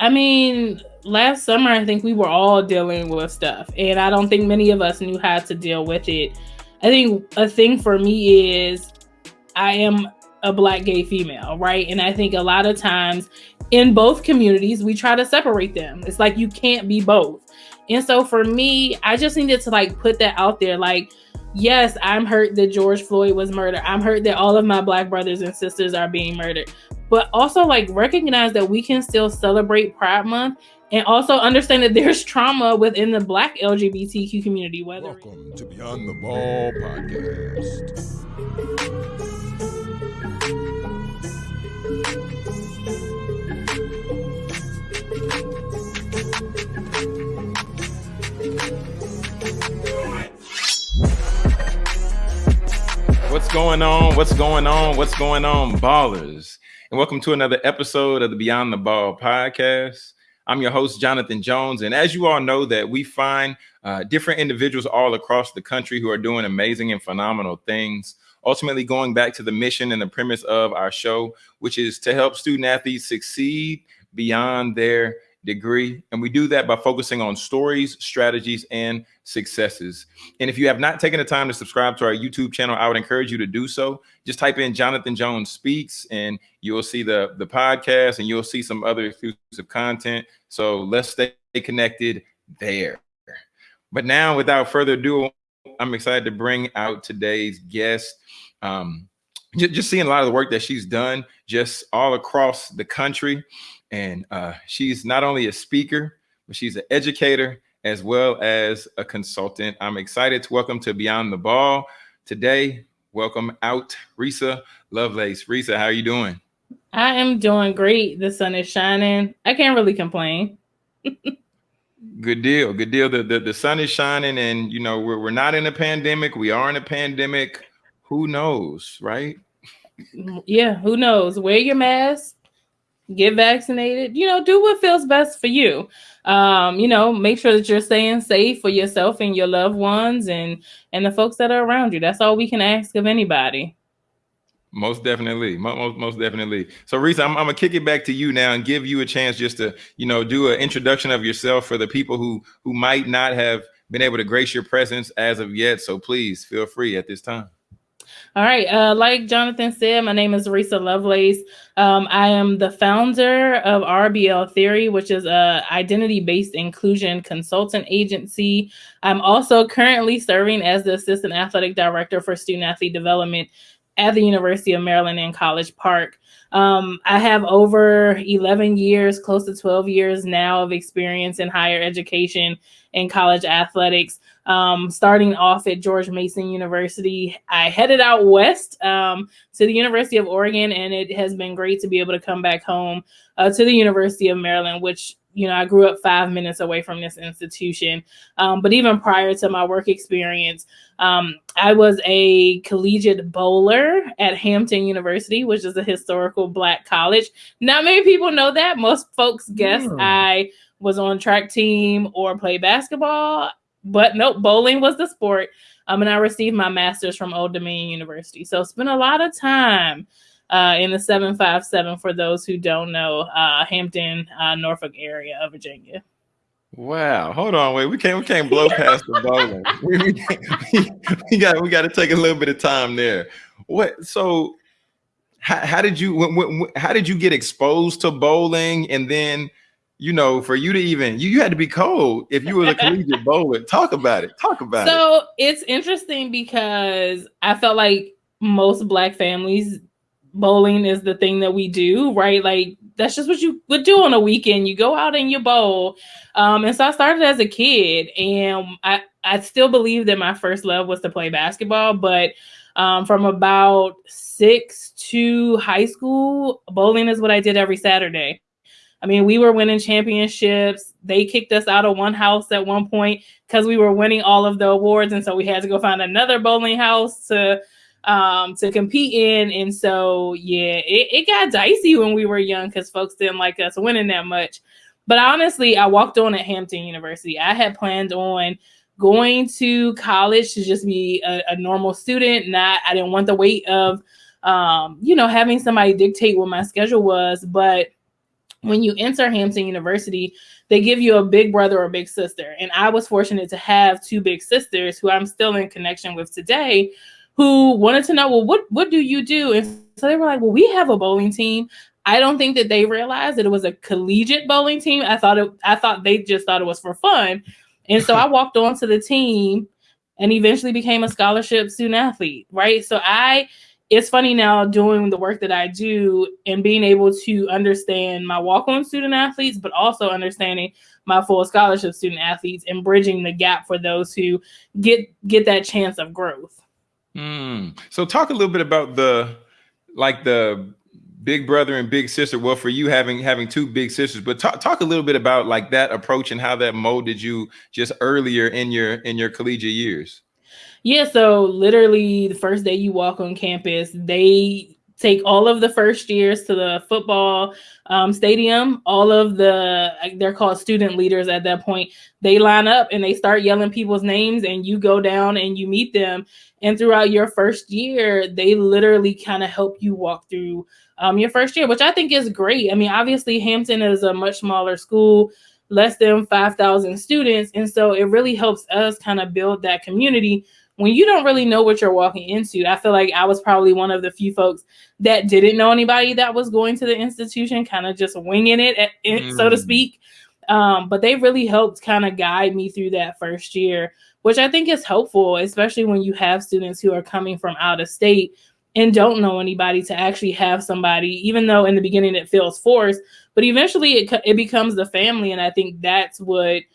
I mean, last summer, I think we were all dealing with stuff, and I don't think many of us knew how to deal with it. I think a thing for me is I am a black gay female, right? And I think a lot of times in both communities, we try to separate them. It's like you can't be both. And so for me, I just needed to like put that out there. Like, yes, I'm hurt that George Floyd was murdered. I'm hurt that all of my black brothers and sisters are being murdered. But also like recognize that we can still celebrate Pride Month and also understand that there's trauma within the black LGBTQ community. Whether Welcome to Beyond the Ball podcast. What's going on? What's going on? What's going on, ballers? And welcome to another episode of the Beyond the Ball podcast. I'm your host, Jonathan Jones. And as you all know, that we find uh, different individuals all across the country who are doing amazing and phenomenal things. Ultimately, going back to the mission and the premise of our show, which is to help student athletes succeed beyond their degree. And we do that by focusing on stories, strategies, and successes. And if you have not taken the time to subscribe to our YouTube channel, I would encourage you to do so. Just type in Jonathan Jones Speaks and you'll see the, the podcast and you'll see some other exclusive content. So let's stay connected there. But now, without further ado, I'm excited to bring out today's guest. Um, just seeing a lot of the work that she's done just all across the country. And uh, she's not only a speaker, but she's an educator as well as a consultant. I'm excited to welcome to Beyond the Ball today. Welcome out, Risa Lovelace. Risa, how are you doing? I am doing great. The sun is shining. I can't really complain. good deal. Good deal. The, the, the sun is shining, and you know, we're, we're not in a pandemic. We are in a pandemic. Who knows, right? Yeah, who knows? Wear your mask, get vaccinated, you know, do what feels best for you. Um, you know, make sure that you're staying safe for yourself and your loved ones and and the folks that are around you. That's all we can ask of anybody. Most definitely, most most definitely. So, Risa, I'm, I'm, gonna kick it back to you now and give you a chance just to, you know, do an introduction of yourself for the people who who might not have been able to grace your presence as of yet. So, please feel free at this time. All right. Uh, like Jonathan said, my name is Risa Lovelace. Um, I am the founder of RBL Theory, which is a identity-based inclusion consultant agency. I'm also currently serving as the assistant athletic director for student athlete development at the University of Maryland in College Park. Um, I have over 11 years, close to 12 years now of experience in higher education and college athletics. Um, starting off at George Mason University, I headed out west um, to the University of Oregon, and it has been great to be able to come back home uh, to the University of Maryland, which you know, I grew up five minutes away from this institution. Um, but even prior to my work experience, um, I was a collegiate bowler at Hampton University, which is a historical black college. Not many people know that. Most folks guess mm. I was on track team or play basketball. But nope, bowling was the sport. Um, and I received my master's from Old Dominion University. So spent a lot of time uh, in the 757 for those who don't know, uh, Hampton, uh, Norfolk area of Virginia. Wow. Hold on. Wait, we can't we can't blow past the bowling. we, we, we, got we got to take a little bit of time there. What so how, how did you when, when, how did you get exposed to bowling and then you know, for you to even you, you had to be cold if you were a collegiate bowler. Talk about it. Talk about so, it. So it's interesting because I felt like most black families bowling is the thing that we do, right? Like that's just what you would do on a weekend. You go out and you bowl. Um, and so I started as a kid, and I I still believe that my first love was to play basketball, but um, from about six to high school, bowling is what I did every Saturday. I mean, we were winning championships. They kicked us out of one house at one point because we were winning all of the awards, and so we had to go find another bowling house to um to compete in. And so yeah, it, it got dicey when we were young because folks didn't like us winning that much. But honestly, I walked on at Hampton University. I had planned on going to college to just be a, a normal student. Not I didn't want the weight of um, you know, having somebody dictate what my schedule was, but when you enter Hampton University, they give you a big brother or big sister. And I was fortunate to have two big sisters who I'm still in connection with today who wanted to know, well, what what do you do? And so they were like, well, we have a bowling team. I don't think that they realized that it was a collegiate bowling team. I thought it I thought they just thought it was for fun. And so I walked onto the team and eventually became a scholarship student athlete, right? So I it's funny now doing the work that I do and being able to understand my walk-on student athletes, but also understanding my full scholarship student athletes and bridging the gap for those who get get that chance of growth. Mm. So talk a little bit about the like the big brother and big sister. Well, for you having having two big sisters, but talk talk a little bit about like that approach and how that molded you just earlier in your in your collegiate years. Yeah, so literally the first day you walk on campus, they take all of the first years to the football um, stadium. All of the they're called student leaders at that point. They line up and they start yelling people's names, and you go down and you meet them. And throughout your first year, they literally kind of help you walk through um, your first year, which I think is great. I mean, obviously Hampton is a much smaller school, less than five thousand students, and so it really helps us kind of build that community when you don't really know what you're walking into, I feel like I was probably one of the few folks that didn't know anybody that was going to the institution, kind of just winging it, at, mm. so to mm. speak. Um, but they really helped kind of guide me through that first year, which I think is helpful, especially when you have students who are coming from out of state and don't know anybody to actually have somebody, even though in the beginning it feels forced, but eventually it, it becomes the family. And I think that's what –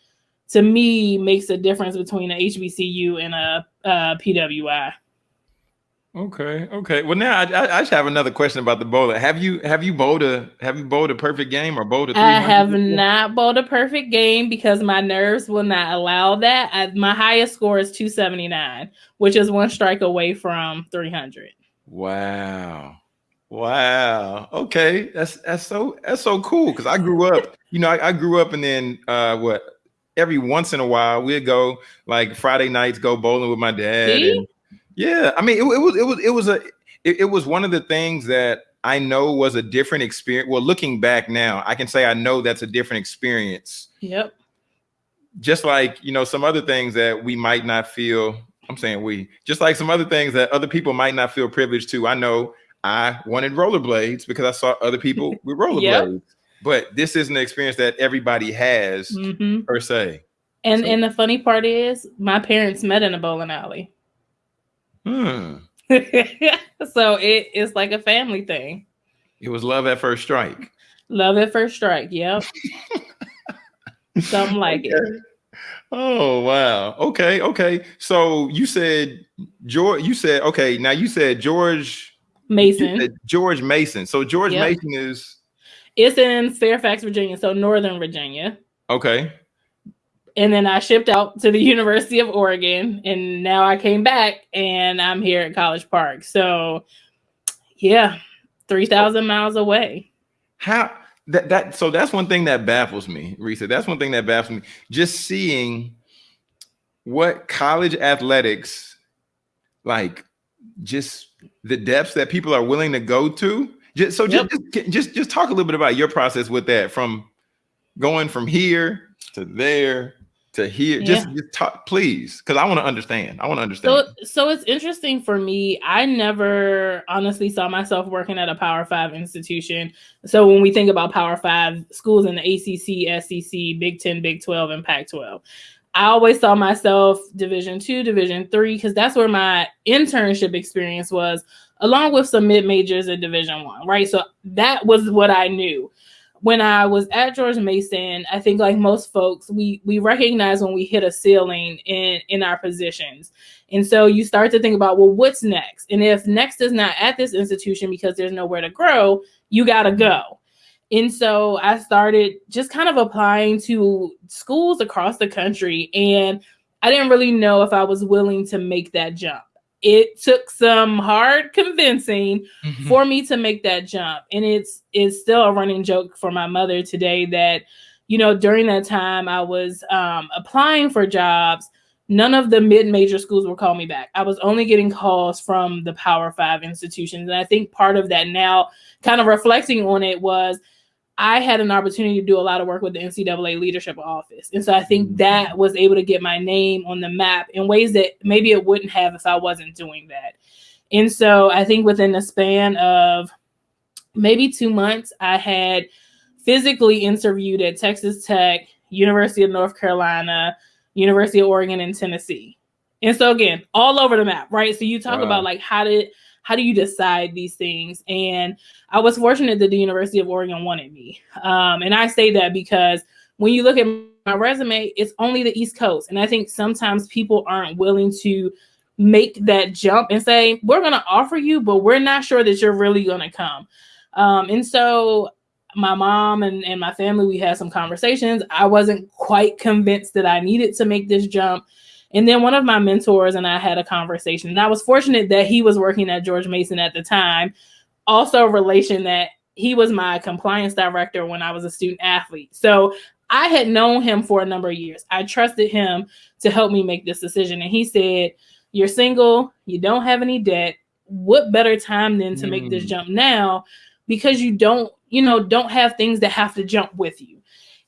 to me makes a difference between a HBCU and a, a PWI. Okay, okay. Well, now I, I, just have another question about the bowler. Have you have you bowled a have you bowled a perfect game or bowled a? I have not bowled a perfect game because my nerves will not allow that. I, my highest score is two seventy nine, which is one strike away from three hundred. Wow. Wow. Okay. That's that's so that's so cool. Cause I grew up, you know, I, I grew up and then uh what every once in a while we'd go like Friday nights go bowling with my dad. And, yeah, I mean it, it, was it was it was a it, it was one of the things that I know was a different experience. Well, looking back now, I can say I know that's a different experience. Yep. Just like you know some other things that we might not feel. I'm saying we just like some other things that other people might not feel privileged to. I know I wanted rollerblades because I saw other people with rollerblades. yep but this isn't an experience that everybody has mm-hmm. per se. And so. and the funny part is, my parents met in a bowling alley. Hmm. so it is like a family thing. It was love at first strike. Love at first strike. Yep. Something like okay. it. Oh wow. Okay. Okay. So you said George. You said okay. Now you said George Mason. Said George Mason. So George yep. Mason is it's in Fairfax, Virginia, so Northern Virginia. Okay. And then I shipped out to the University of Oregon, and now I came back and I'm here at College Park. So, yeah, 3,000 miles away. How that, that, so that's one thing that baffles me, Risa. That's one thing that baffles me. Just seeing what college athletics, like, just the depths that people are willing to go to just, so yep. just, just just talk a little bit about your process with that from going from here to there to here. Yeah. Just, just talk, please, because I want to understand. I want to understand. So, so it's interesting for me. I never honestly saw myself working at a Power Five institution. So when we think about Power Five schools in the ACC, SEC, Big Ten, Big Twelve, and Pac twelve. I always saw myself Division two, Division three, because that's where my internship experience was along with some mid majors in Division One, right? So that was what I knew. When I was at George Mason, I think like most folks, we we recognize when we hit a ceiling in in our positions. And so you start to think about, well, what's next? And if next is not at this institution because there's nowhere to grow, you got to go. And so I started just kind of applying to schools across the country. And I didn't really know if I was willing to make that jump it took some hard convincing mm-hmm. for me to make that jump and it's it's still a running joke for my mother today that you know during that time i was um, applying for jobs none of the mid-major schools would call me back i was only getting calls from the power five institutions and i think part of that now kind of reflecting on it was I had an opportunity to do a lot of work with the NCAA leadership office. And so I think Mm-hmm. that was able to get my name on the map in ways that maybe it wouldn't have if I wasn't doing that. And so I think within the span of maybe two months, I had physically interviewed at Texas Tech, University of North Carolina, University of Oregon, and Tennessee. And so again, all over the map, right? So you talk Wow. about like how did how do you decide these things? And I was fortunate that the University of Oregon wanted me. Um, and I say that because when you look at my resume, it's only the East Coast. And I think sometimes people aren't willing to make that jump and say, we're going to offer you, but we're not sure that you're really going to come. Um, and so my mom and, and my family, we had some conversations. I wasn't quite convinced that I needed to make this jump. And then one of my mentors and I had a conversation. And I was fortunate that he was working at George Mason at the time. Also, a relation that he was my compliance director when I was a student athlete. So I had known him for a number of years. I trusted him to help me make this decision. And he said, You're single, you don't have any debt. What better time than to make this Mm. jump now? Because you don't, you know, don't have things that have to jump with you.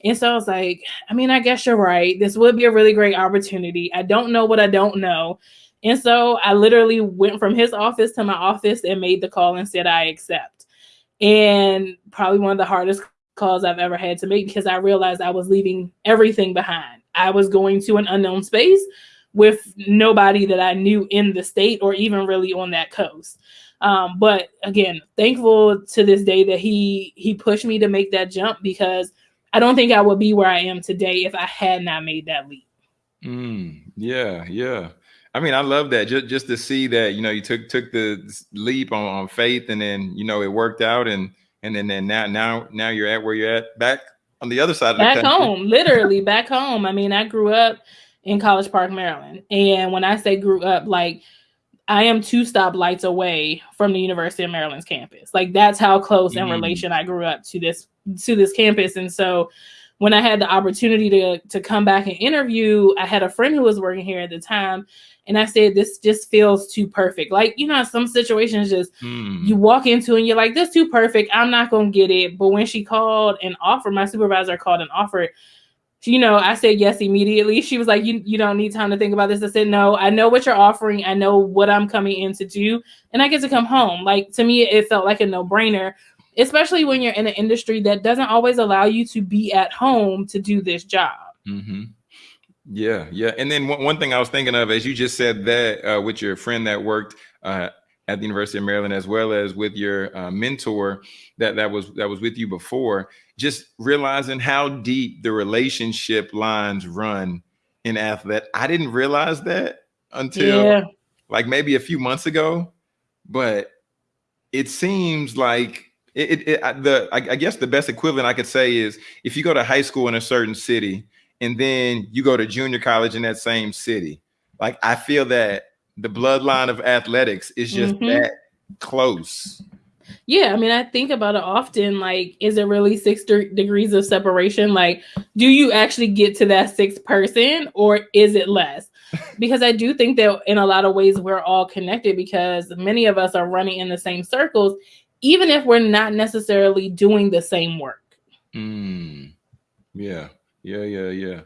And so I was like, I mean, I guess you're right. This would be a really great opportunity. I don't know what I don't know. And so I literally went from his office to my office and made the call and said, I accept. And probably one of the hardest calls I've ever had to make because I realized I was leaving everything behind. I was going to an unknown space with nobody that I knew in the state or even really on that coast. Um, but again, thankful to this day that he he pushed me to make that jump because I don't think I would be where I am today if I had not made that leap. Mm, yeah, yeah. I mean, I love that. Just just to see that, you know, you took took the leap on, on faith and then, you know, it worked out and and then, then now now now you're at where you're at back on the other side of the back home, literally back home. I mean, I grew up in College Park, Maryland. And when I say grew up, like I am two stoplights away from the University of Maryland's campus. Like that's how close in Mm. relation I grew up to this to this campus. And so when I had the opportunity to to come back and interview, I had a friend who was working here at the time, and I said, "This just feels too perfect." Like you know, some situations just Mm. you walk into and you're like, "This too perfect. I'm not gonna get it." But when she called and offered, my supervisor called and offered. You know, I said yes immediately. She was like, "You you don't need time to think about this." I said, "No, I know what you're offering. I know what I'm coming in to do, and I get to come home." Like to me, it felt like a no brainer especially when you're in an industry that doesn't always allow you to be at home to do this job. hmm Yeah, yeah. And then one, one thing I was thinking of, as you just said that uh, with your friend that worked uh, at the University of Maryland, as well as with your uh, mentor that that was that was with you before, just realizing how deep the relationship lines run in athlete. I didn't realize that until yeah, like maybe a few months ago, but it seems like it, it, I- the I, I guess the best equivalent I could say is if you go to high school in a certain city and then you go to junior college in that same city, like I feel that the bloodline of athletics is just Mhm. that close. yeah. I mean, I think about it often. Like, is it really six de- degrees of separation? Like, do you actually get to that sixth person, or is it less? Because I do think that in a lot of ways we're all connected because many of us are running in the same circles, even if we're not necessarily doing the same work. Mm. Yeah, yeah, yeah, yeah.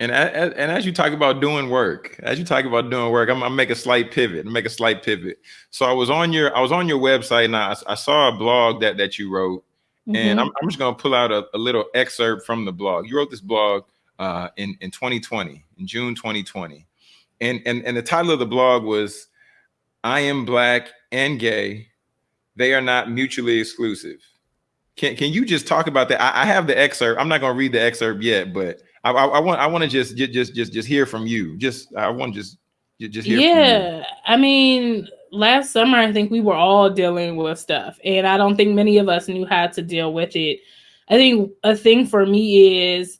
And a- a- and as you talk about doing work, as you talk about doing work, I'm gonna make a slight pivot. Make a slight pivot. So I was on your I was on your website and I, I saw a blog that that you wrote, and Mhm. I'm, I'm just gonna pull out a, a little excerpt from the blog. You wrote this blog uh, in in 2020, in June 2020, and and and the title of the blog was "I am Black and Gay. They are not mutually exclusive." Can can you just talk about that? I, I have the excerpt. I'm not gonna read the excerpt yet, but I, I, I want I want to just ju- just just just hear from you. Just I want to just just hear. From you. yeah i mean last summer i think we were all dealing with stuff and i don't think many of us knew how to deal with it i think a thing for me is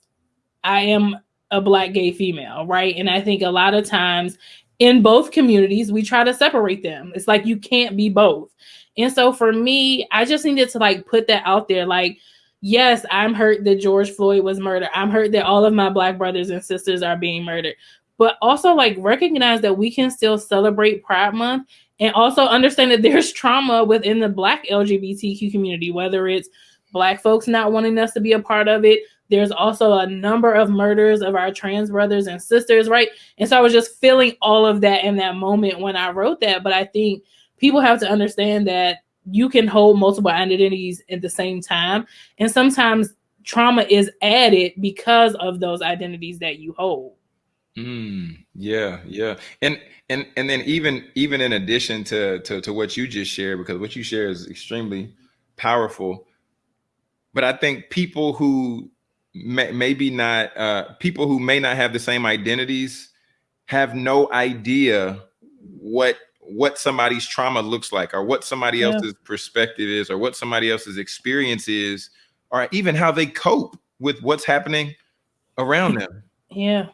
i am a black gay female right and i think a lot of times in both communities we try to separate them it's like you can't be both and so for me i just needed to like put that out there like yes i'm hurt that george floyd was murdered i'm hurt that all of my black brothers and sisters are being murdered but also like recognize that we can still celebrate Pride Month and also understand that there's trauma within the Black LGBTQ community, whether it's black folks not wanting us to be a part of it. There's also a number of murders of our trans brothers and sisters, right? And so I was just feeling all of that in that moment when I wrote that. But I think people have to understand that you can hold multiple identities at the same time. And sometimes trauma is added because of those identities that you hold. Mm, yeah, yeah. And and and then even even in addition to, to to what you just shared, because what you share is extremely powerful. But I think people who may, maybe not uh, people who may not have the same identities have no idea what what somebody's trauma looks like or what somebody yeah. else's perspective is or what somebody else's experience is or even how they cope with what's happening around them. Yeah.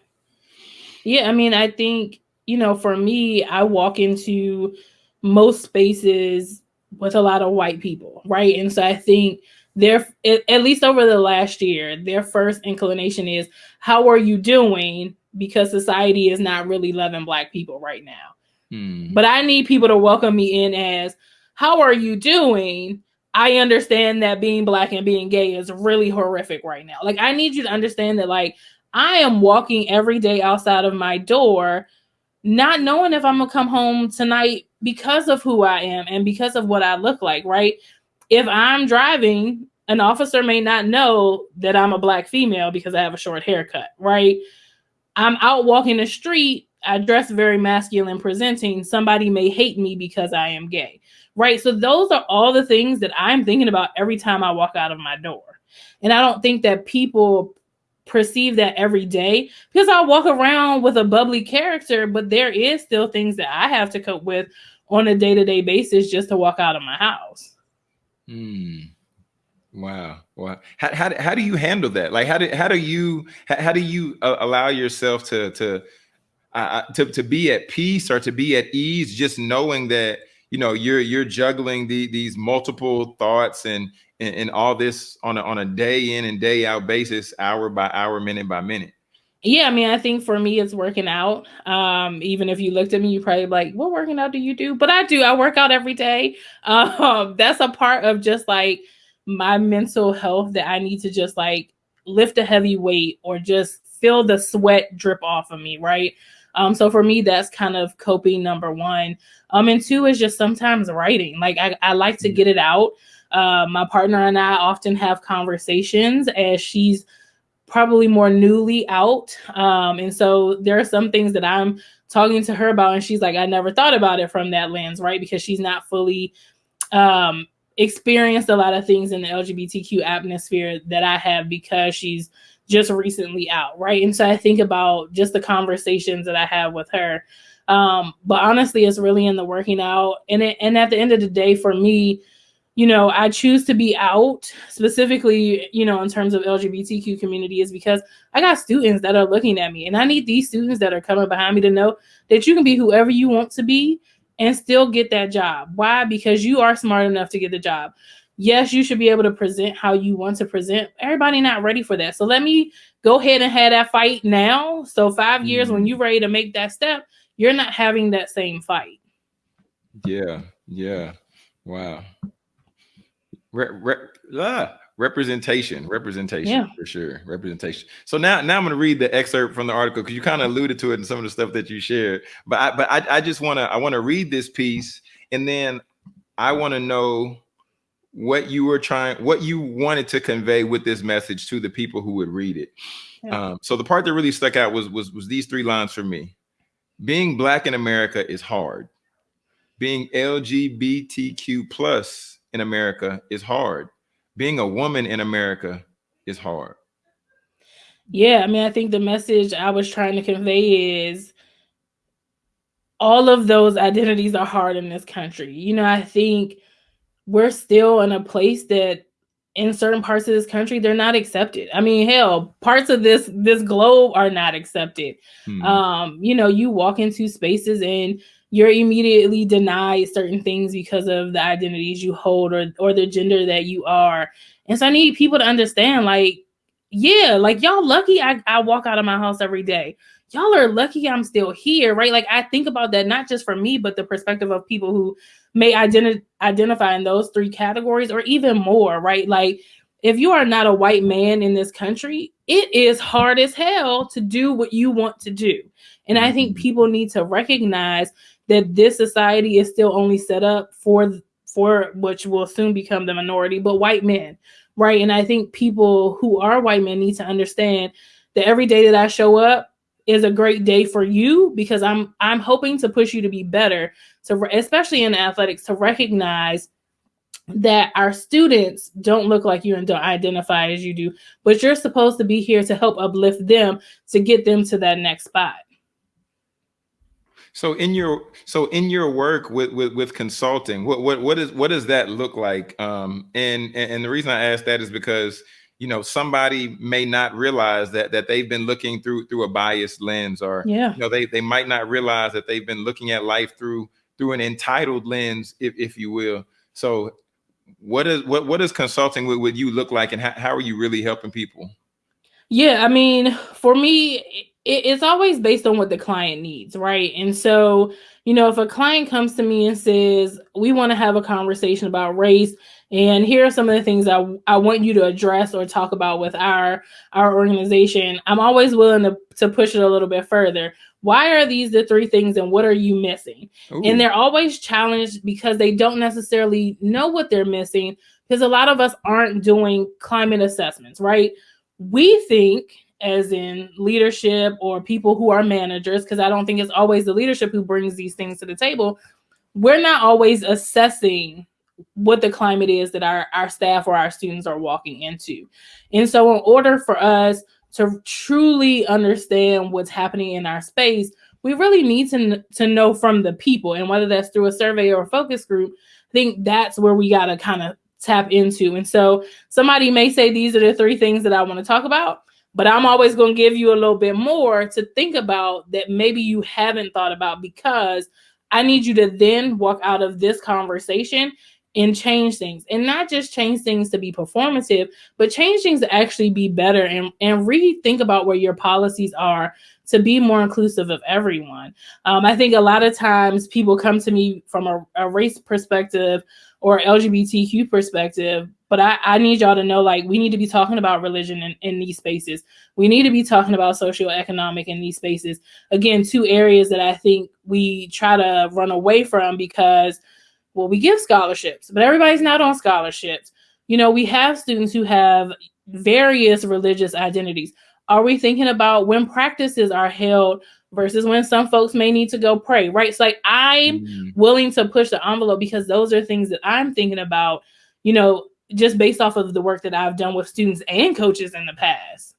Yeah i mean i think you know for me i walk into most spaces with a lot of white people right? And so i think their at least over the last year their first inclination is how are you doing? because society is not really loving black people right now Hmm. But I need people to welcome me in as, how are you doing? I understand that being black and being gay is really horrific right now. Like, I need you to understand that, like, I am walking every day outside of my door, not knowing if I'm gonna come home tonight because of who I am and because of what I look like, right? If I'm driving, an officer may not know that I'm a black female because I have a short haircut, right? I'm out walking the street I dress very masculine presenting, somebody may hate me because I am gay. Right. So those are all the things that I'm thinking about every time I walk out of my door. And I don't think that people perceive that every day because I walk around with a bubbly character, but there is still things that I have to cope with on a day-to-day basis just to walk out of my house. Hmm. Wow. Wow. How, how, how do you handle that? Like, how do, how do you, how, how do you uh, allow yourself to, to, uh, to to be at peace or to be at ease, just knowing that you know you're you're juggling the, these multiple thoughts and, and and all this on a on a day in and day out basis, hour by hour, minute by minute. Yeah, I mean, I think for me, it's working out. Um, even if you looked at me, you probably like, "What working out do you do?" But I do. I work out every day. Um, that's a part of just like my mental health that I need to just like lift a heavy weight or just feel the sweat drip off of me, right? Um, so for me, that's kind of coping number one. Um, and two is just sometimes writing. Like I, I like to mm. get it out. Uh, my partner and I often have conversations as she's probably more newly out. Um, and so there are some things that I'm talking to her about, and she's like, I never thought about it from that lens, right? Because she's not fully um, experienced a lot of things in the LGBTQ atmosphere that I have because she's just recently out, right? And so I think about just the conversations that I have with her. Um, but honestly, it's really in the working out. And it, and at the end of the day, for me, you know, I choose to be out specifically, you know, in terms of LGBTQ community is because I got students that are looking at me and I need these students that are coming behind me to know that you can be whoever you want to be and still get that job. Why? Because you are smart enough to get the job yes, you should be able to present how you want to present. Everybody not ready for that. So let me go ahead and have that fight now. So 5 mm years when mm-hmm. you're ready to make that step, you're not having that same fight. Yeah. Yeah. Wow. Re- re- ah, representation, representation yeah. for sure. Representation. So now, now I'm going to read the excerpt from the article because you kind of alluded to it in some of the stuff that you shared. But I, but I, I just want to, I want to read this piece, and then I want to know what you were trying, what you wanted to convey with this message to the people who would read it. Yeah. Um, so the part that really stuck out was was was these three lines for me. Being black in America is hard. Being LGBTQ plus in America is hard. Being a woman in America is hard. Yeah, I mean, I think the message I was trying to convey is all of those identities are hard in this country. You know, I think we're still in a place that in certain parts of this country they're not accepted. I mean hell parts of this this globe are not accepted. Hmm. um you know you walk into spaces and you're immediately denied certain things because of the identities you hold or or the gender that you are. And so i need people to understand like yeah like y'all lucky i, I walk out of my house every day. Y'all are lucky i'm still here right? Like i think about that not just for me but the perspective of people who may identi- identify in those three categories or even more, right? Like if you are not a white man in this country, it is hard as hell to do what you want to do. And I think Mhm. people need to recognize that this society is still only set up for for which will soon become the minority, but white men, right? And I think people who are white men need to understand that every day that I show up is a great day for you because I'm I'm hoping to push you to be better, re- especially in athletics to recognize that our students don't look like you and don't identify as you do, but you're supposed to be here to help uplift them to get them to that next spot. So in your so in your work with with, with consulting, what what what is what does that look like? Um, and, and and the reason I ask that is because you know somebody may not realize that that they've been looking through through a biased lens, or Yeah. you know they they might not realize that they've been looking at life through through an entitled lens, if if you will. So what is what what does consulting with, with you look like, and how, how are you really helping people? Yeah, I mean, for me, it, it's always based on what the client needs, right? And so, you know, if a client comes to me and says, "We want to have a conversation about race," and here are some of the things I I want you to address or talk about with our our organization, I'm always willing to to push it a little bit further. Why are these the three things, and what are you missing? Ooh. and they're always challenged because they don't necessarily know what they're missing because a lot of us aren't doing climate assessments right we think as in leadership or people who are managers because i don't think it's always the leadership who brings these things to the table we're not always assessing what the climate is that our, our staff or our students are walking into. And so in order for us to truly understand what's happening in our space we really need to to know from the people. And whether that's through a survey or a focus group i think that's where we got to kind of tap into. And so somebody may say these are the three things that i want to talk about but i'm always going to give you a little bit more to think about that maybe you haven't thought about because i need you to then walk out of this conversation and change things and not just change things to be performative but change things to actually be better and, and rethink about where your policies are to be more inclusive of everyone. Um, I think a lot of times people come to me from a, a race perspective or LGBTQ perspective, but I, I need y'all to know like we need to be talking about religion in, in these spaces. We need to be talking about socioeconomic in these spaces. Again, two areas that I think we try to run away from because, well, we give scholarships, but everybody's not on scholarships. You know, we have students who have various religious identities. Are we thinking about when practices are held versus when some folks may need to go pray, right? It's like I'm Mm. willing to push the envelope because those are things that I'm thinking about, you know, just based off of the work that I've done with students and coaches in the past.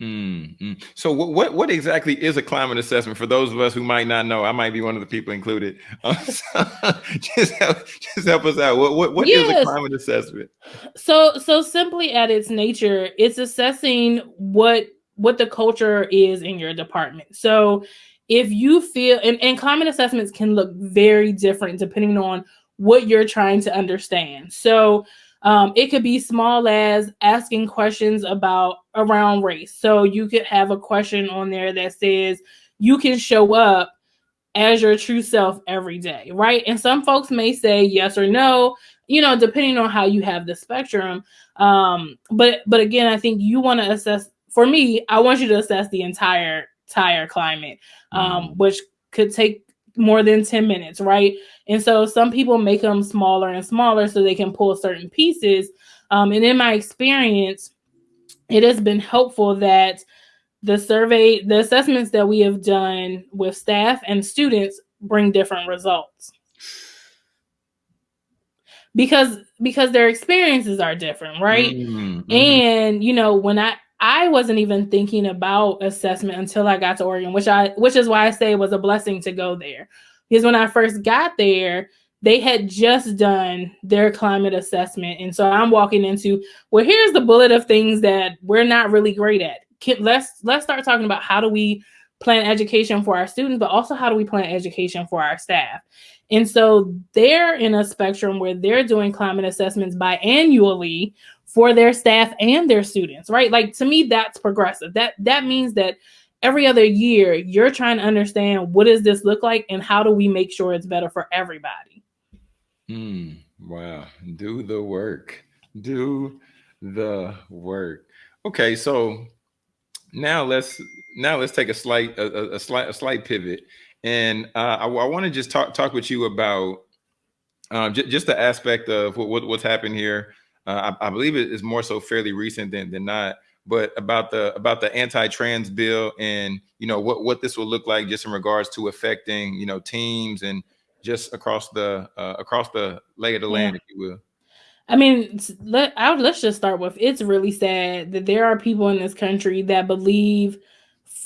Mm, mm. So what, what what exactly is a climate assessment for those of us who might not know? I might be one of the people included. Um, so just help just help us out. What what, what is a climate assessment? So so simply at its nature, it's assessing what what the culture is in your department. So if you feel and, and climate assessments can look very different depending on what you're trying to understand. So um, it could be small as asking questions about around race. So you could have a question on there that says you can show up as your true self every day, right? And some folks may say yes or no, you know, depending on how you have the spectrum. Um, but but again, I think you want to assess. For me, I want you to assess the entire entire climate, um, Mm. which could take more than 10 minutes, right? And so some people make them smaller and smaller so they can pull certain pieces. Um, and in my experience, it has been helpful that the survey, the assessments that we have done with staff and students bring different results. Because because their experiences are different, right? Mm, mhm. And you know, when I I wasn't even thinking about assessment until I got to Oregon, which I which is why I say it was a blessing to go there. Because when I first got there, they had just done their climate assessment. And so I'm walking into, well, here's the bullet of things that we're not really great at. Let's let's start talking about how do we plan education for our students, but also how do we plan education for our staff. And so they're in a spectrum where they're doing climate assessments biannually for their staff and their students, right? Like to me, that's progressive. That that means that every other year you're trying to understand what does this look like and how do we make sure it's better for everybody. Mm, wow. Do the work. Do the work. Okay, so now let's now let's take a slight a, a slight a slight pivot, and uh, I, I want to just talk talk with you about um, j- just the aspect of what, what, what's happened here. Uh, I, I, believe it is more so fairly recent than than not, but about the about the anti-trans bill and you know what what this will look like just in regards to affecting you know teams and just across the uh, across the lay of the land, if you will. I mean, let I, let's just start with it's really sad that there are people in this country that believe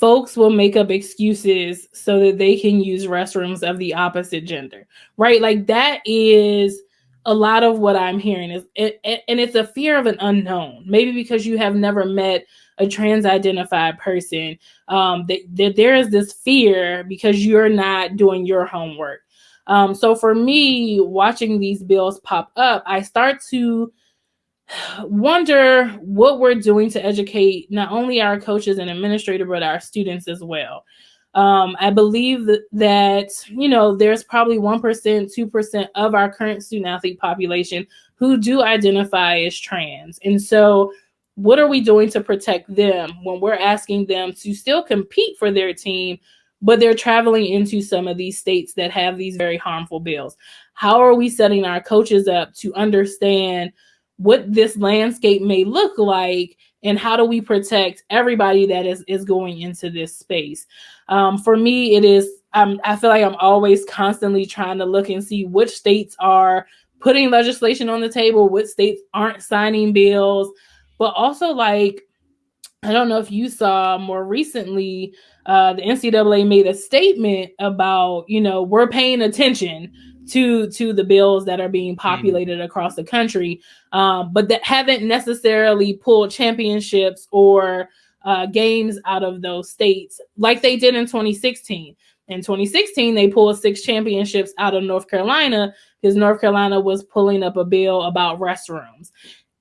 folks will make up excuses so that they can use restrooms of the opposite gender, right? Like that is a lot of what I'm hearing is it, it, and it's a fear of an unknown. Maybe because you have never met a trans identified person, um, that, that there is this fear because you're not doing your homework. Um, so for me, watching these bills pop up, I start to wonder what we're doing to educate not only our coaches and administrators, but our students as well. Um, I believe that, you know, there's probably 1%, 2% of our current student athlete population who do identify as trans. And so, what are we doing to protect them when we're asking them to still compete for their team, but they're traveling into some of these states that have these very harmful bills. How are we setting our coaches up to understand what this landscape may look like and how do we protect everybody that is, is going into this space? Um, for me, it is, um, I feel like I'm always constantly trying to look and see which states are putting legislation on the table, which states aren't signing bills, but also like, I don't know if you saw more recently, uh, the NCAA made a statement about, you know, we're paying attention to to the bills that are being mm-hmm. populated mm. across the country, um, but that haven't necessarily pulled championships or uh, games out of those states like they did in 2016. In 2016, they pulled six championships out of North Carolina because North Carolina was pulling up a bill about restrooms.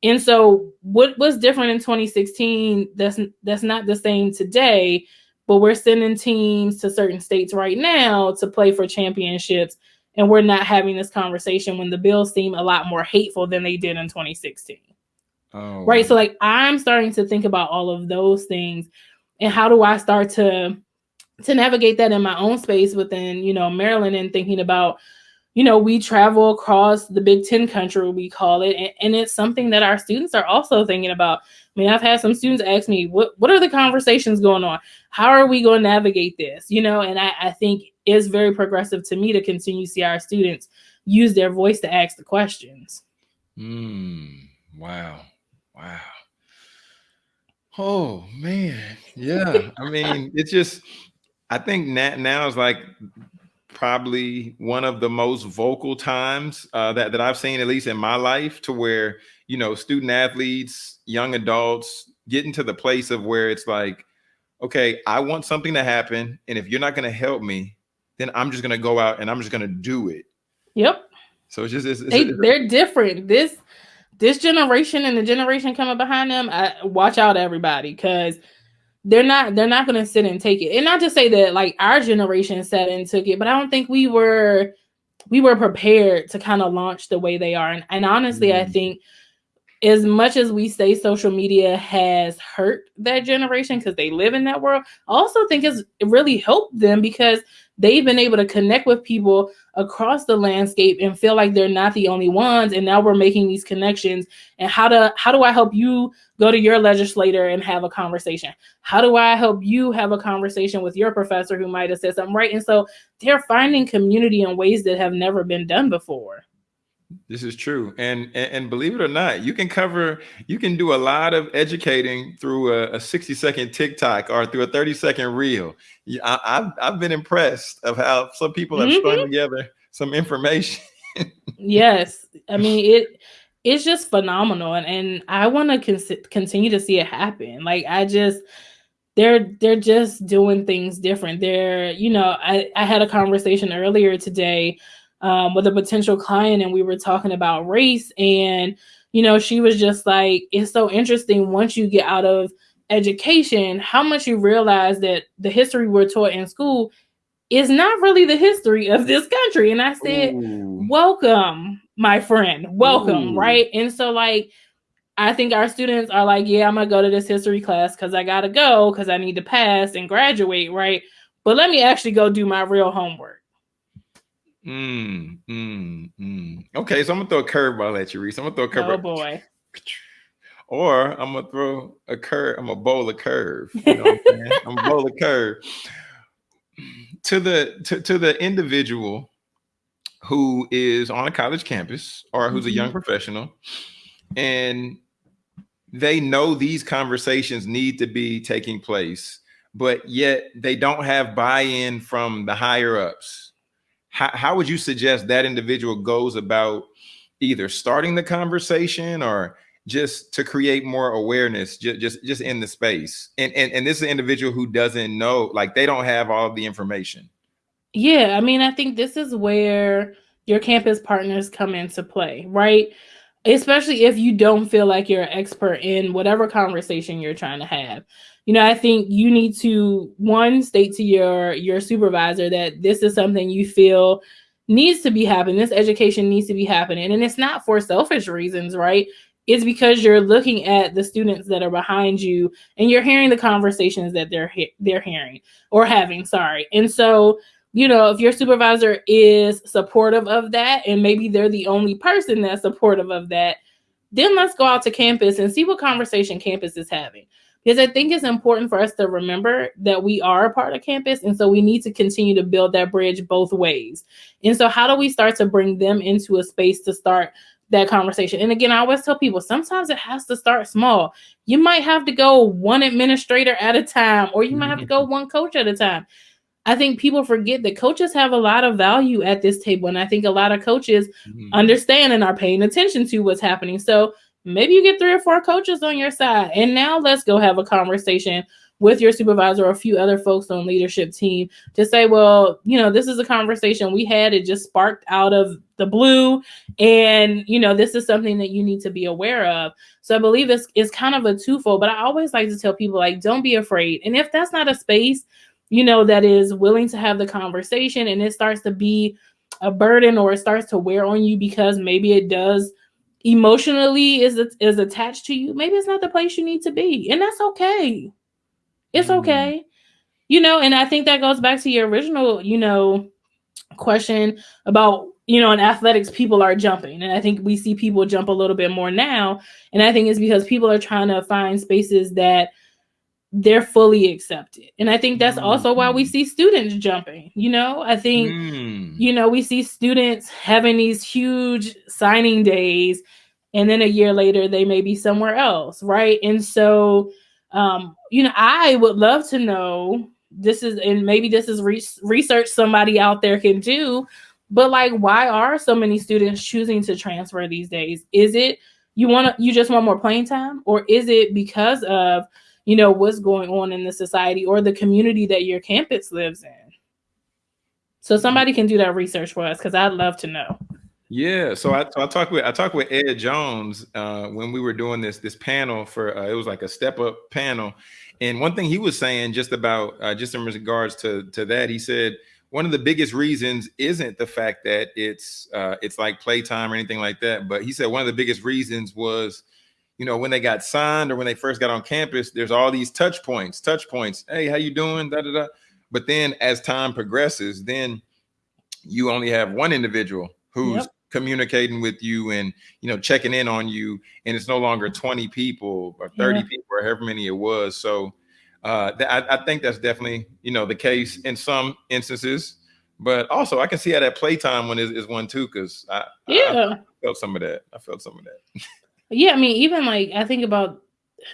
And so, what was different in 2016 that's that's not the same today but we're sending teams to certain states right now to play for championships and we're not having this conversation when the bills seem a lot more hateful than they did in 2016 oh, right? So like i'm starting to think about all of those things. And how do i start to to navigate that in my own space within you know maryland and thinking about you know we travel across the big ten country we call it and, and it's something that our students are also thinking about I mean, I've had some students ask me, what, what are the conversations going on? How are we going to navigate this? You know, and I, I think it's very progressive to me to continue to see our students use their voice to ask the questions. Mm, wow. Wow. Oh man. Yeah. I mean, it's just I think now, now is like probably one of the most vocal times uh, that, that I've seen, at least in my life, to where, you know, student athletes, young adults getting to the place of where it's like, okay, I want something to happen. And if you're not going to help me, then I'm just going to go out and I'm just going to do it. Yep. So it's just, it's, they, it's, they're different. This, this generation and the generation coming behind them, I, watch out everybody. Cause they're not, they're not going to sit and take it. And not to say that like our generation sat and took it, but I don't think we were, we were prepared to kind of launch the way they are. And, and honestly, mm. I think as much as we say social media has hurt that generation because they live in that world, I also think it's really helped them because they've been able to connect with people across the landscape and feel like they're not the only ones. And now we're making these connections. And how to how do I help you go to your legislator and have a conversation? How do I help you have a conversation with your professor who might have said something right? And so they're finding community in ways that have never been done before. This is true, and, and, and believe it or not, you can cover, you can do a lot of educating through a, a sixty second TikTok or through a thirty second reel. I, have I've been impressed of how some people have mm-hmm. strung together some information. yes, I mean it. It's just phenomenal, and, and I want to con- continue to see it happen. Like I just, they're they're just doing things different. They're you know I I had a conversation earlier today um, with a potential client and we were talking about race and you know she was just like it's so interesting once you get out of education how much you realize that the history we're taught in school is not really the history of this country and i said Ooh. welcome my friend welcome Ooh. right and so like I think our students are like, yeah, I'm gonna go to this history class because I gotta go because I need to pass and graduate, right? But let me actually go do my real homework. Mm, mm, mm. Okay, so I'm gonna throw a curveball at you, Reese. I'm gonna throw a curveball. Oh boy. Or I'm gonna throw a curve. I'm gonna bowl a curve. You know I'm gonna bowl a curve to the to, to the individual who is on a college campus or who's a young Mhm. professional and they know these conversations need to be taking place but yet they don't have buy-in from the higher ups how, how would you suggest that individual goes about either starting the conversation or just to create more awareness just just, just in the space and, and and this is an individual who doesn't know like they don't have all the information Yeah, I mean, I think this is where your campus partners come into play, right? Especially if you don't feel like you're an expert in whatever conversation you're trying to have. You know, I think you need to one state to your your supervisor that this is something you feel needs to be happening. This education needs to be happening, and it's not for selfish reasons, right? It's because you're looking at the students that are behind you, and you're hearing the conversations that they're he- they're hearing or having. Sorry, and so you know, if your supervisor is supportive of that, and maybe they're the only person that's supportive of that, then let's go out to campus and see what conversation campus is having. Because I think it's important for us to remember that we are a part of campus. And so we need to continue to build that bridge both ways. And so, how do we start to bring them into a space to start that conversation? And again, I always tell people sometimes it has to start small. You might have to go one administrator at a time, or you might have to go one coach at a time. I think people forget that coaches have a lot of value at this table. And I think a lot of coaches Mhm. understand and are paying attention to what's happening. So maybe you get three or four coaches on your side. And now let's go have a conversation with your supervisor or a few other folks on leadership team to say, well, you know, this is a conversation we had. It just sparked out of the blue. And, you know, this is something that you need to be aware of. So I believe it's, is kind of a twofold, but I always like to tell people, like, don't be afraid. And if that's not a space, you know, that is willing to have the conversation and it starts to be a burden or it starts to wear on you because maybe it does emotionally is is attached to you maybe it's not the place you need to be and that's okay it's Mm. okay you know and i think that goes back to your original you know question about you know in athletics people are jumping and i think we see people jump a little bit more now and i think it's because people are trying to find spaces that they're fully accepted and i think that's also why we Mhm. see students jumping you know i think Mm. you know, we see students having these huge signing days, and then a year later they may be somewhere else, right? And so, um, you know, I would love to know this is, and maybe this is re- research somebody out there can do, but like, why are so many students choosing to transfer these days? Is it you want to, you just want more playing time, or is it because of, you know, what's going on in the society or the community that your campus lives in? So somebody can do that research for us because I'd love to know. Yeah, so I, so I talked with I talked with Ed Jones uh, when we were doing this this panel for uh, it was like a step up panel, and one thing he was saying just about uh, just in regards to to that he said one of the biggest reasons isn't the fact that it's uh, it's like playtime or anything like that, but he said one of the biggest reasons was you know when they got signed or when they first got on campus there's all these touch points touch points hey how you doing? Da da da. But then as time progresses then you only have one individual who's Yep. communicating with you and you know checking in on you and it's no longer 20 people or 30 Yeah. people or however many it was. So uh th- I, I think that's definitely you know the case in some instances. But also i can see how that playtime one is, is one too because I, I- Yeah. I felt some of that. I felt some of that Yeah. I mean, even like I think about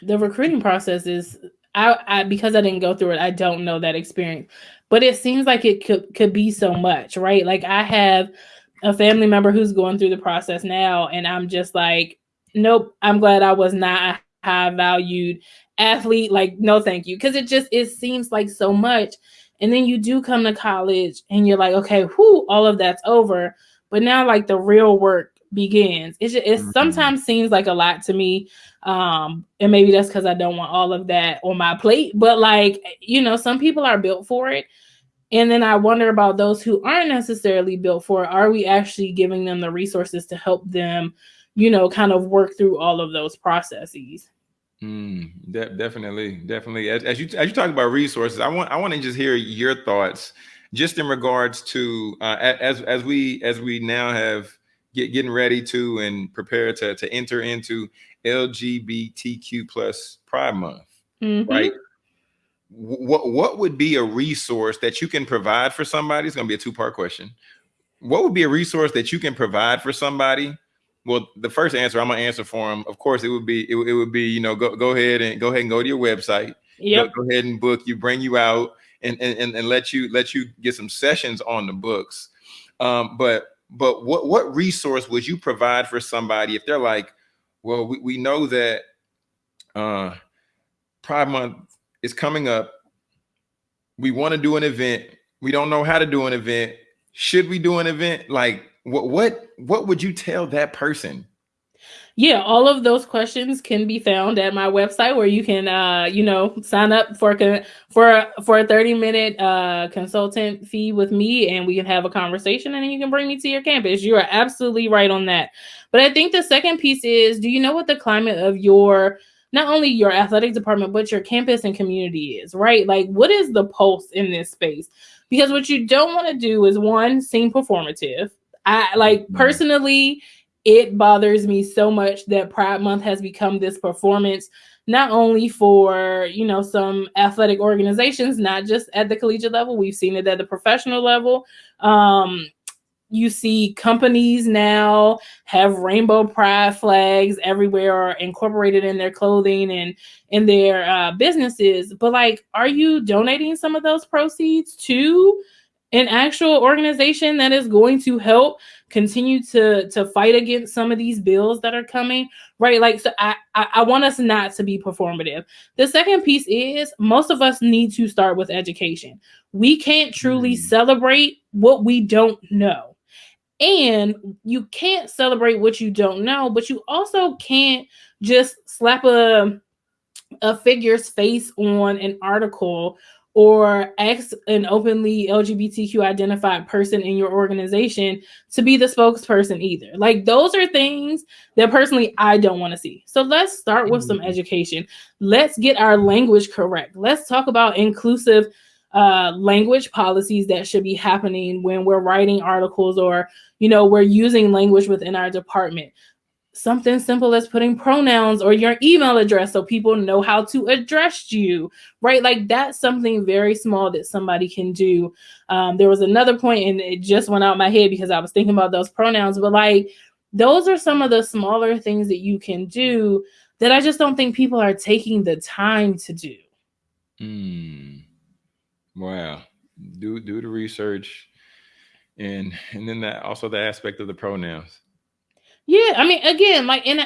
the recruiting process is I, I because I didn't go through it, I don't know that experience. But it seems like it could could be so much, right? Like I have a family member who's going through the process now, and I'm just like, nope, I'm glad I was not a high valued athlete. Like, no, thank you. Because it just it seems like so much. And then you do come to college and you're like, okay, whoo, all of that's over. But now like the real work begins. It just, it Mhm. sometimes seems like a lot to me. Um, and maybe that's because I don't want all of that on my plate. But like, you know, some people are built for it. And then I wonder about those who aren't necessarily built for it. Are we actually giving them the resources to help them, you know, kind of work through all of those processes. Mm, de- definitely, definitely. As, as you as you talk about resources, I want I want to just hear your thoughts, just in regards to uh, as as we as we now have get getting ready to and prepare to to enter into LGBTQ plus Pride Month, Mhm. right? What what would be a resource that you can provide for somebody? It's going to be a two part question. What would be a resource that you can provide for somebody? Well, the first answer I'm gonna answer for them. Of course, it would be it, would- it would be you know go go ahead and go ahead and go to your website. Yep. Go, go ahead and book you, bring you out, and, and and and let you let you get some sessions on the books. Um, but but what what resource would you provide for somebody if they're like, well, we, we know that uh Pride Month is coming up. We want to do an event. We don't know how to do an event. Should we do an event? Like what what what would you tell that person? Yeah, all of those questions can be found at my website where you can uh, you know, sign up for a for for a 30 minute uh consultant fee with me and we can have a conversation and then you can bring me to your campus. You are absolutely right on that. But I think the second piece is do you know what the climate of your not only your athletic department but your campus and community is, right? Like what is the pulse in this space? Because what you don't want to do is one seem performative. I like Mhm. personally it bothers me so much that Pride Month has become this performance, not only for you know some athletic organizations, not just at the collegiate level. We've seen it at the professional level. Um, you see companies now have rainbow pride flags everywhere or incorporated in their clothing and in their uh, businesses. But like, are you donating some of those proceeds to an actual organization that is going to help continue to to fight against some of these bills that are coming right? Like so I, I i want us not to be performative. The second piece is most of us need to start with education. We can't truly Mm. celebrate what we don't know. And you can't celebrate what you don't know but you also can't just slap a a figure's face on an article or ask an openly LGBTQ identified person in your organization to be the spokesperson either. Like those are things that personally I don't want to see. So let's start with some Mhm. education. Let's get our language correct. Let's talk about inclusive uh, language policies that should be happening when we're writing articles or you know we're using language within our department something simple as putting pronouns or your email address so people know how to address you right like that's something very small that somebody can do um, there was another point and it just went out my head because i was thinking about those pronouns but like those are some of the smaller things that you can do that i just don't think people are taking the time to do Mm. Wow. Do do the research and and then that also the aspect of the pronouns. Yeah, I mean, again, like, and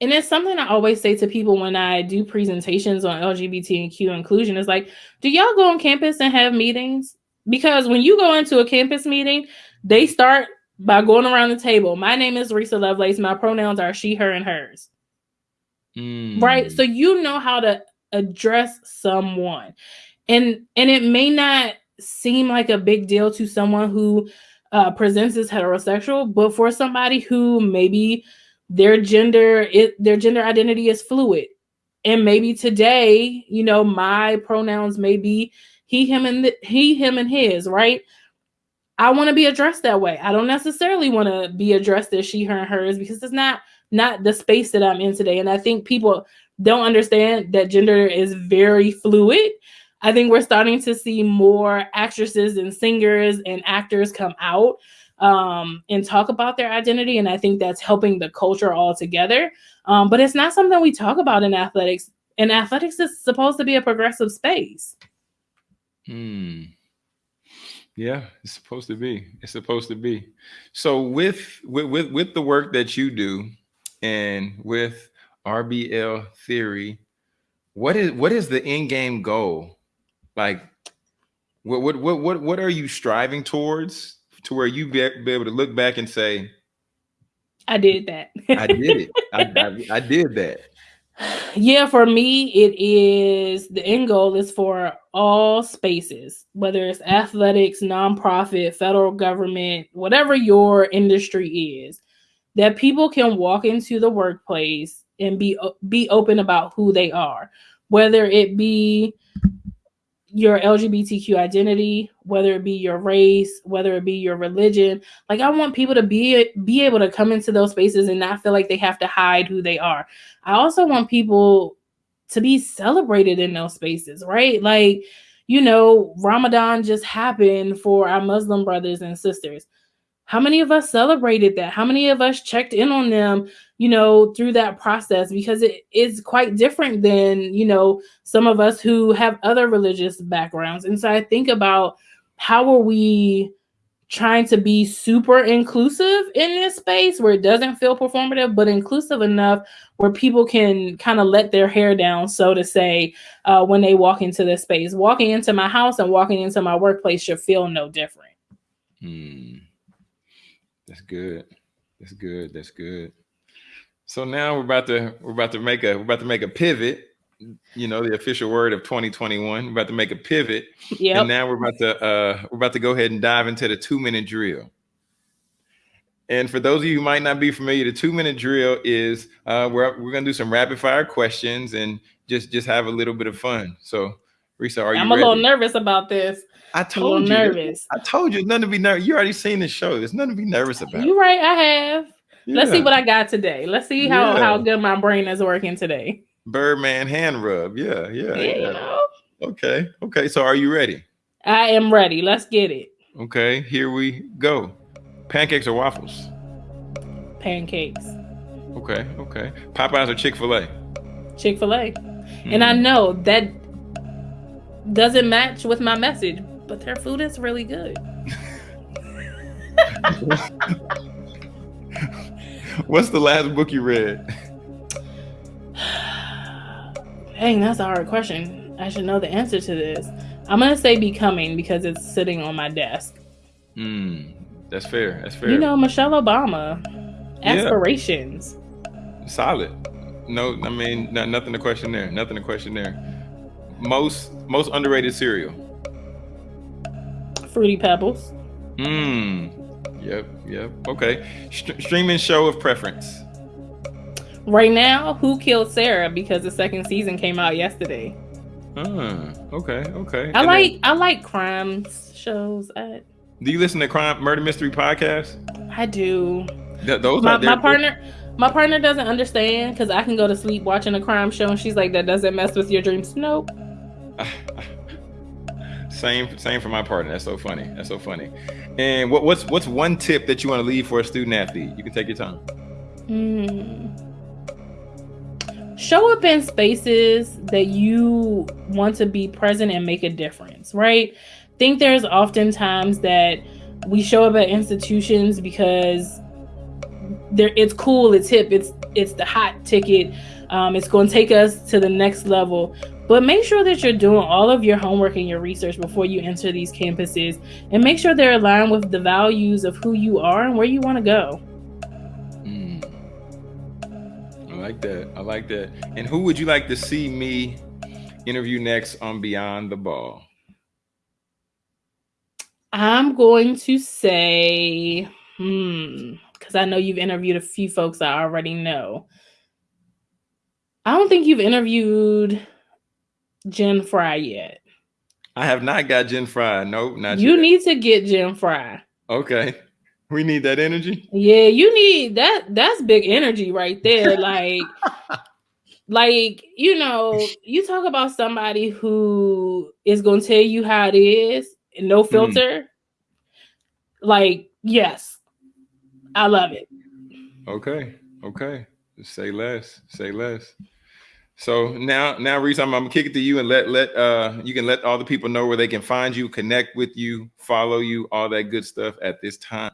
and it's something I always say to people when I do presentations on LGBTQ inclusion is like, do y'all go on campus and have meetings? Because when you go into a campus meeting, they start by going around the table. My name is Risa Lovelace. My pronouns are she, her, and hers. Right. Mm. So you know how to address someone. And and it may not seem like a big deal to someone who uh, presents as heterosexual, but for somebody who maybe their gender it their gender identity is fluid. And maybe today, you know, my pronouns may be he, him, and the, he, him, and his, right? I want to be addressed that way. I don't necessarily want to be addressed as she, her, and hers because it's not not the space that I'm in today. And I think people don't understand that gender is very fluid. I think we're starting to see more actresses and singers and actors come out um, and talk about their identity. And I think that's helping the culture altogether. Um, but it's not something we talk about in athletics. And athletics is supposed to be a progressive space. Hmm. Yeah, it's supposed to be. It's supposed to be. So with with with, with the work that you do and with RBL theory, what is what is the end game goal? Like what what what what, what are you striving towards to where you be, be able to look back and say, I did that. I did it. I, I, I did that. yeah, for me, it is the end goal is for all spaces, whether it's athletics, nonprofit, federal government, whatever your industry is, that people can walk into the workplace and be be open about who they are, whether it be your LGBTQ identity, whether it be your race, whether it be your religion. Like I want people to be be able to come into those spaces and not feel like they have to hide who they are. I also want people to be celebrated in those spaces, right? Like, you know, Ramadan just happened for our Muslim brothers and sisters. How many of us celebrated that? How many of us checked in on them, you know, through that process? Because it is quite different than, you know, some of us who have other religious backgrounds. And so I think about how are we trying to be super inclusive in this space where it doesn't feel performative, but inclusive enough where people can kind of let their hair down, so to say, uh, when they walk into this space. Walking into my house and walking into my workplace should feel no different. Hmm. That's good. That's good. That's good. So now we're about to we're about to make a we're about to make a pivot. You know, the official word of 2021. We're about to make a pivot. Yeah. And now we're about to uh we're about to go ahead and dive into the two minute drill. And for those of you who might not be familiar, the two minute drill is uh, we're, we're gonna do some rapid fire questions and just just have a little bit of fun. So, Risa, are you? I'm ready? a little nervous about this. I told you. nervous. I told you, nothing to be nervous. You already seen the show. There's nothing to be nervous about. You right, I have. Let's see what I got today. Let's see how, Yeah. how good my brain is working today. Birdman hand rub. Yeah, yeah, Yeah, yeah. Okay, okay. So, are you ready? I am ready. Let's get it. Okay, here we go. Pancakes or waffles? Pancakes. Okay, okay. Popeyes or Chick Fil A? Chick fil A. And I mm-hmm. know that doesn't match with my message, but their food is really good. What's the last book you read? Dang, that's a hard question. I should know the answer to this. I'm gonna say becoming because it's sitting on my desk. Hmm, that's fair. That's fair. You know, Michelle Obama. Yeah. Aspirations. solid. No, I mean no, nothing to question there. Nothing to question there. Most most underrated cereal. Fruity Pebbles. Hmm. Yep. Yep. Okay. St- streaming show of preference. Right now, Who Killed Sara? Because the second season came out yesterday. Ah, okay. Okay. I And then- like I like crime shows. I do you listen to crime murder mystery podcasts? I do. Th- those My, are my partner my partner doesn't understand because I can go to sleep watching a crime show and she's like, that doesn't mess with your dreams. Nope. Same, same for my partner. That's so funny. That's so funny. And what, what's what's one tip that you want to leave for a student athlete? You can take your time. Hmm. Show up in spaces that you want to be present and make a difference, right? think there's oftentimes that we show up at institutions because there it's cool, it's hip, it's it's the hot ticket. Um, it's going to take us to the next level. But make sure that you're doing all of your homework and your research before you enter these campuses, and make sure they're aligned with the values of who you are and where you want to go. Mm. I like that. I like that. And who would you like to see me interview next on Beyond the Ball? I'm going to say, hmm, because I know you've interviewed a few folks I already know. I don't think you've interviewed Jen Fry yet. I have not got Jen Fry. Nope, not You yet. need to get Jen Fry. okay. We need that energy. Yeah, you need that. That's big energy right there. Like, like you know, you talk about somebody who is going to tell you how it is, and no mm-hmm. filter. Like, yes, I love it. Okay. Okay. Say less. Say less. So now, now, Reese, I'm, I'm gonna kick it to you and let let uh you can let all the people know where they can find you, connect with you, follow you, all that good stuff at this time.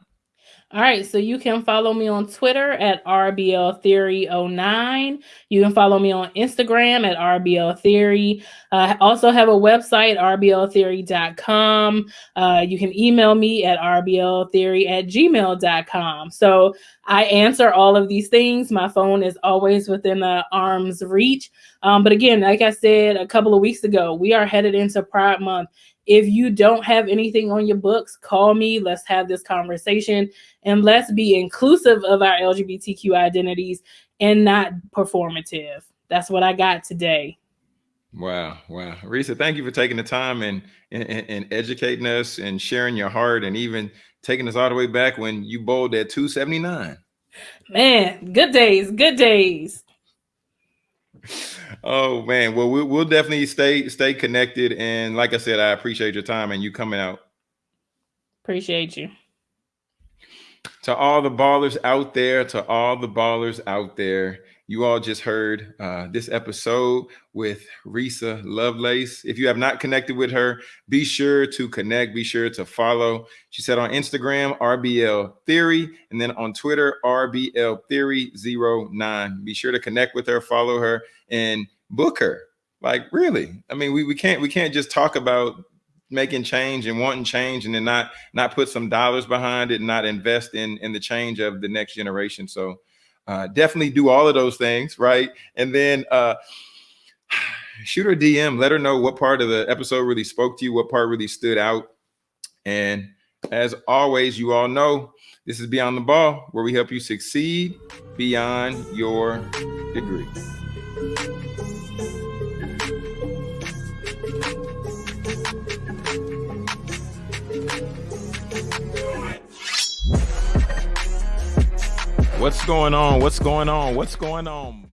All right, so you can follow me on Twitter at RBL Theory 09. You can follow me on Instagram at RBL Theory. Uh, I also have a website, rbltheory.com. Uh, you can email me at rbltheory at gmail.com. So I answer all of these things. My phone is always within the arm's reach. Um, but again, like I said a couple of weeks ago, we are headed into Pride Month. If you don't have anything on your books, call me. Let's have this conversation and let's be inclusive of our LGBTQ identities and not performative. That's what I got today. Wow, wow, Risa, thank you for taking the time and, and and educating us and sharing your heart and even taking us all the way back when you bowled at 279. Man, good days, good days. Oh man, well we'll, we'll definitely stay stay connected. And like I said, I appreciate your time and you coming out. Appreciate you. To all the ballers out there, to all the ballers out there, you all just heard uh, this episode with Risa Lovelace. If you have not connected with her, be sure to connect, be sure to follow. She said on Instagram, RBL Theory, and then on Twitter, RBL Theory 09. Be sure to connect with her, follow her, and book her. Like really, I mean, we, we can't we can't just talk about making change and wanting change and then not not put some dollars behind it and not invest in in the change of the next generation so uh, definitely do all of those things right? And then uh, shoot her dm let her know what part of the episode really spoke to you what part really stood out. And as always you all know this is beyond the ball where we help you succeed beyond your degree What's going on? What's going on? What's going on?